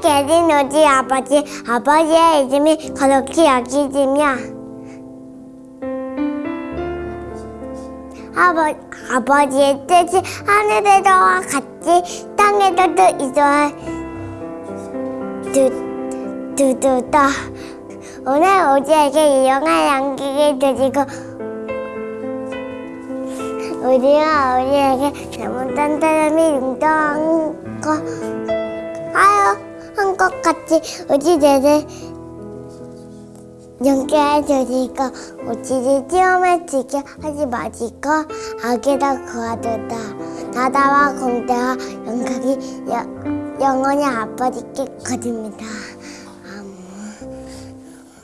계신 우리 아버지, 아버지의 이름이 거룩히 여기지며. 아버, 아버지의 뜻이 하늘에서와 같이 땅에서도 두, 두두다. 오늘 우리에게 이용할 양식을 드리고 우리가 우리에게 잘못한 사람이 인정한 거 하여 한것 같이 우리 죄를 용서해 주시고 우리를 시험에 지게 하지 마시고 악에다 구하도다 나다와 공대와 영광이 여- 영원히 아버지께 거듭니다.